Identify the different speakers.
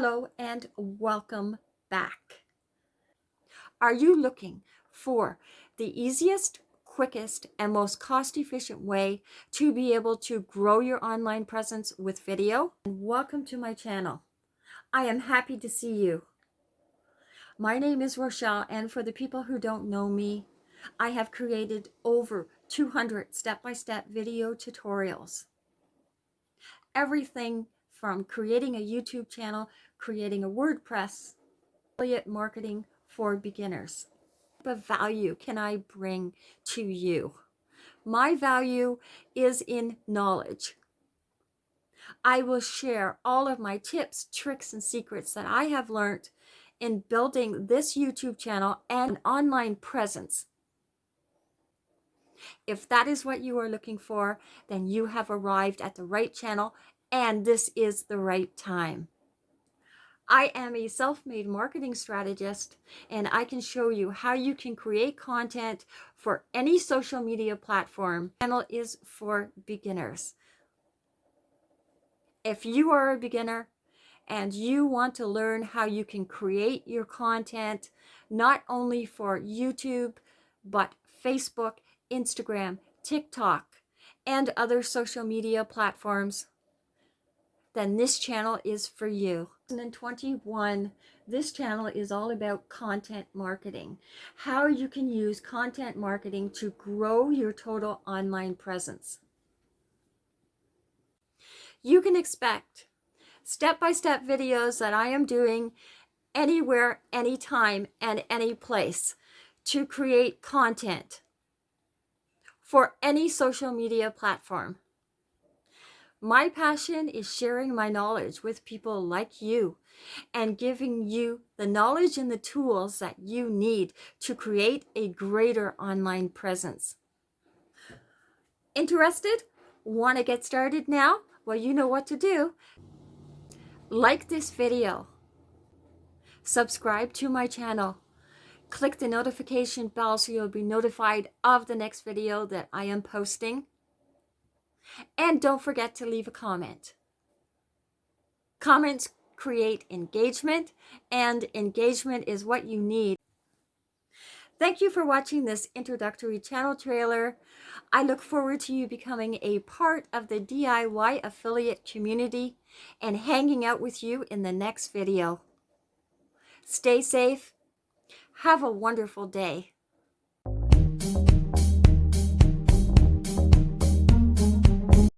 Speaker 1: Hello and welcome back. Are you looking for the easiest, quickest, and most cost-efficient way to be able to grow your online presence with video? And welcome to my channel. I am happy to see you. My name is Rochelle, and for the people who don't know me, I have created over 200 step-by-step -step video tutorials. Everything from creating a YouTube channel, creating a WordPress, affiliate marketing for beginners. What value can I bring to you? My value is in knowledge. I will share all of my tips, tricks, and secrets that I have learned in building this YouTube channel and an online presence. If that is what you are looking for, then you have arrived at the right channel and this is the right time. I am a self-made marketing strategist and I can show you how you can create content for any social media platform. Channel is for beginners. If you are a beginner and you want to learn how you can create your content not only for YouTube but Facebook, Instagram, TikTok, and other social media platforms, then this channel is for you. In 21, this channel is all about content marketing. How you can use content marketing to grow your total online presence. You can expect step-by-step -step videos that I am doing anywhere, anytime, and any place to create content for any social media platform. My passion is sharing my knowledge with people like you and giving you the knowledge and the tools that you need to create a greater online presence. Interested? Want to get started now? Well, you know what to do. Like this video. Subscribe to my channel. Click the notification bell so you'll be notified of the next video that I am posting. And don't forget to leave a comment. Comments create engagement and engagement is what you need. Thank you for watching this introductory channel trailer. I look forward to you becoming a part of the DIY affiliate community and hanging out with you in the next video. Stay safe. Have a wonderful day.